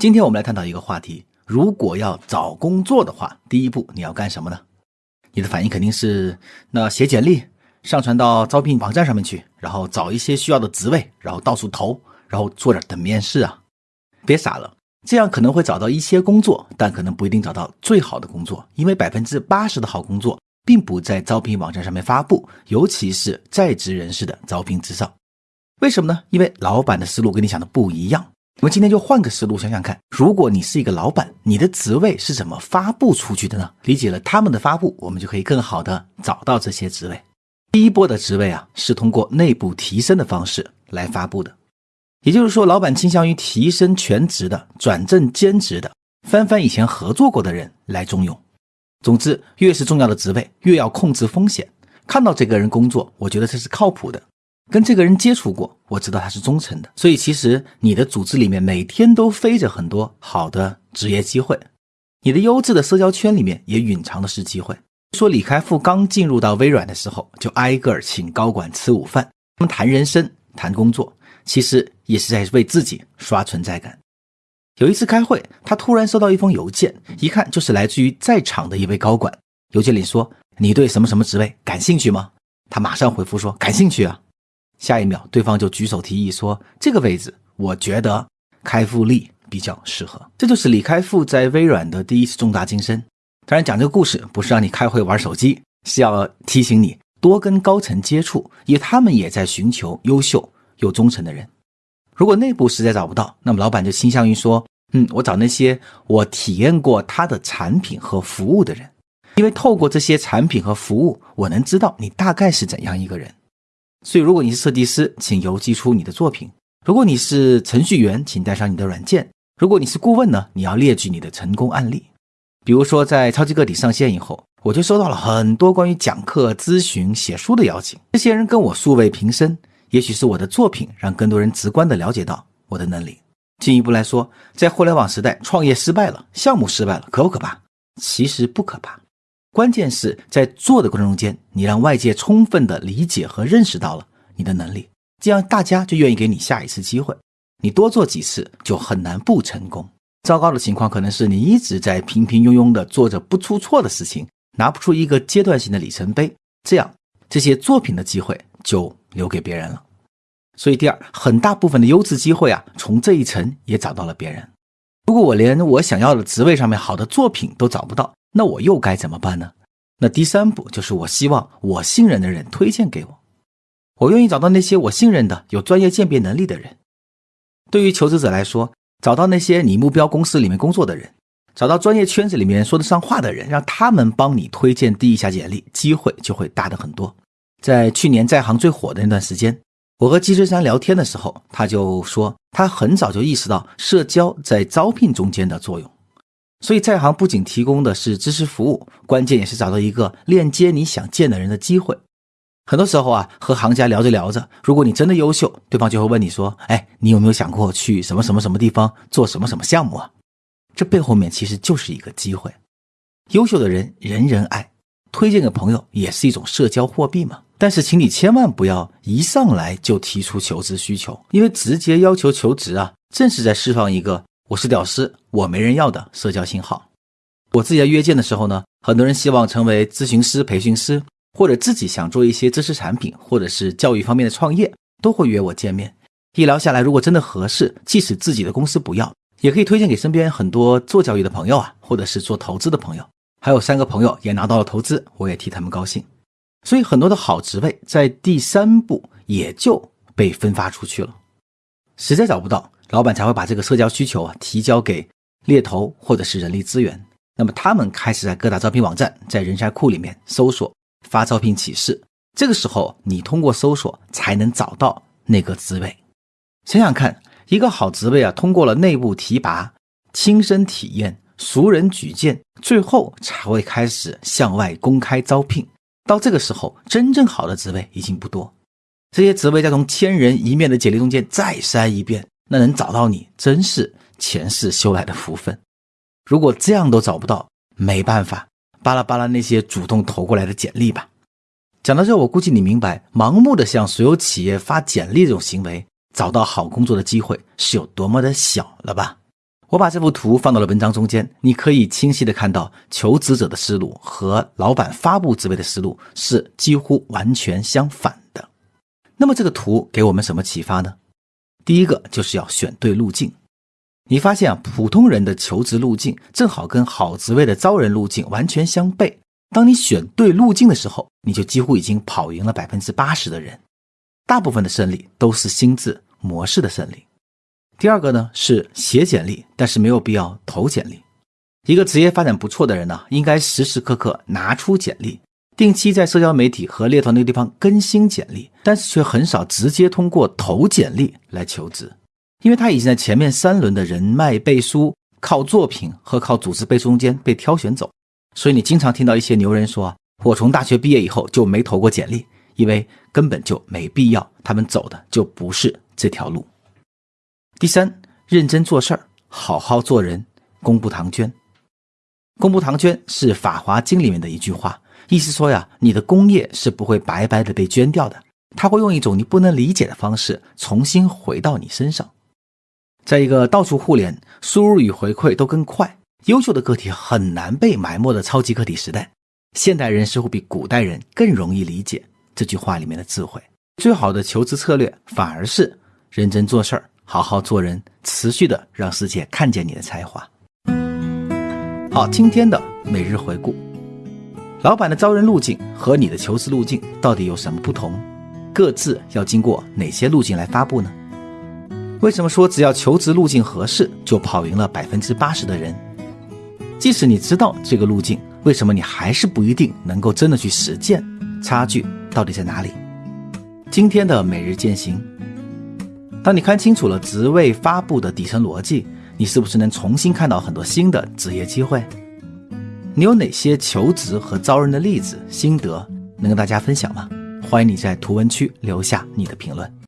今天我们来探讨一个话题：如果要找工作的话，第一步你要干什么呢？你的反应肯定是，那写简历，上传到招聘网站上面去，然后找一些需要的职位，然后到处投，然后坐着等面试啊。别傻了，这样可能会找到一些工作，但可能不一定找到最好的工作，因为百分之八十的好工作并不在招聘网站上面发布，尤其是在职人士的招聘之上。为什么呢？因为老板的思路跟你想的不一样。我们今天就换个思路想想看，如果你是一个老板，你的职位是怎么发布出去的呢？理解了他们的发布，我们就可以更好的找到这些职位。第一波的职位啊，是通过内部提升的方式来发布的，也就是说，老板倾向于提升全职的、转正兼职的、翻翻以前合作过的人来重用。总之，越是重要的职位，越要控制风险。看到这个人工作，我觉得这是靠谱的。跟这个人接触过，我知道他是忠诚的，所以其实你的组织里面每天都飞着很多好的职业机会，你的优质的社交圈里面也蕴藏的是机会。说李开复刚进入到微软的时候，就挨个请高管吃午饭，他们谈人生、谈工作，其实也是在为自己刷存在感。有一次开会，他突然收到一封邮件，一看就是来自于在场的一位高管。邮件里说：“你对什么什么职位感兴趣吗？”他马上回复说：“感兴趣啊。”下一秒，对方就举手提议说：“这个位置，我觉得开复力比较适合。”这就是李开复在微软的第一次重大晋升。当然，讲这个故事不是让你开会玩手机，是要提醒你多跟高层接触，因为他们也在寻求优秀又忠诚的人。如果内部实在找不到，那么老板就倾向于说：“嗯，我找那些我体验过他的产品和服务的人，因为透过这些产品和服务，我能知道你大概是怎样一个人。”所以，如果你是设计师，请邮寄出你的作品；如果你是程序员，请带上你的软件；如果你是顾问呢，你要列举你的成功案例。比如说，在超级个体上线以后，我就收到了很多关于讲课、咨询、写书的邀请。这些人跟我素未平生，也许是我的作品让更多人直观的了解到我的能力。进一步来说，在互联网时代，创业失败了，项目失败了，可不可怕？其实不可怕。关键是在做的过程中间，你让外界充分的理解和认识到了你的能力，这样大家就愿意给你下一次机会。你多做几次就很难不成功。糟糕的情况可能是你一直在平平庸庸的做着不出错的事情，拿不出一个阶段性的里程碑，这样这些作品的机会就留给别人了。所以第二，很大部分的优质机会啊，从这一层也找到了别人。如果我连我想要的职位上面好的作品都找不到，那我又该怎么办呢？那第三步就是我希望我信任的人推荐给我，我愿意找到那些我信任的有专业鉴别能力的人。对于求职者来说，找到那些你目标公司里面工作的人，找到专业圈子里面说得上话的人，让他们帮你推荐递一下简历，机会就会大的很多。在去年在行最火的那段时间，我和季春山聊天的时候，他就说他很早就意识到社交在招聘中间的作用。所以在行不仅提供的是知识服务，关键也是找到一个链接你想见的人的机会。很多时候啊，和行家聊着聊着，如果你真的优秀，对方就会问你说：“哎，你有没有想过去什么什么什么地方做什么什么项目啊？”这背后面其实就是一个机会。优秀的人人人爱，推荐给朋友也是一种社交货币嘛。但是，请你千万不要一上来就提出求职需求，因为直接要求求职啊，正是在释放一个。我是屌丝，我没人要的社交信号。我自己在约见的时候呢，很多人希望成为咨询师、培训师，或者自己想做一些知识产品，或者是教育方面的创业，都会约我见面。一聊下来，如果真的合适，即使自己的公司不要，也可以推荐给身边很多做教育的朋友啊，或者是做投资的朋友。还有三个朋友也拿到了投资，我也替他们高兴。所以很多的好职位在第三步也就被分发出去了。实在找不到。老板才会把这个社交需求啊提交给猎头或者是人力资源，那么他们开始在各大招聘网站、在人才库里面搜索发招聘启事。这个时候，你通过搜索才能找到那个职位。想想看，一个好职位啊，通过了内部提拔、亲身体验、熟人举荐，最后才会开始向外公开招聘。到这个时候，真正好的职位已经不多，这些职位再从千人一面的简历中间再筛一遍。那能找到你，真是前世修来的福分。如果这样都找不到，没办法，巴拉巴拉那些主动投过来的简历吧。讲到这，我估计你明白，盲目的向所有企业发简历这种行为，找到好工作的机会是有多么的小了吧？我把这幅图放到了文章中间，你可以清晰的看到求职者的思路和老板发布职位的思路是几乎完全相反的。那么这个图给我们什么启发呢？第一个就是要选对路径。你发现啊，普通人的求职路径正好跟好职位的招人路径完全相悖。当你选对路径的时候，你就几乎已经跑赢了百分之八十的人。大部分的胜利都是心智模式的胜利。第二个呢是写简历，但是没有必要投简历。一个职业发展不错的人呢，应该时时刻刻拿出简历，定期在社交媒体和猎头那个地方更新简历，但是却很少直接通过投简历来求职，因为他已经在前面三轮的人脉背书、靠作品和靠组织背书中间被挑选走。所以你经常听到一些牛人说：“我从大学毕业以后就没投过简历，因为根本就没必要，他们走的就不是这条路。”第三，认真做事儿，好好做人，功不唐捐。功不唐捐是《法华经》里面的一句话，意思说呀，你的功业是不会白白的被捐掉的，他会用一种你不能理解的方式重新回到你身上。在一个到处互联、输入与回馈都更快、优秀的个体很难被埋没的超级个体时代，现代人似乎比古代人更容易理解这句话里面的智慧。最好的求职策略反而是认真做事儿。好好做人，持续的让世界看见你的才华。好，今天的每日回顾：老板的招人路径和你的求职路径到底有什么不同？各自要经过哪些路径来发布呢？为什么说只要求职路径合适，就跑赢了百分之八十的人？即使你知道这个路径，为什么你还是不一定能够真的去实践？差距到底在哪里？今天的每日践行。当你看清楚了职位发布的底层逻辑，你是不是能重新看到很多新的职业机会？你有哪些求职和招人的例子心得能跟大家分享吗？欢迎你在图文区留下你的评论。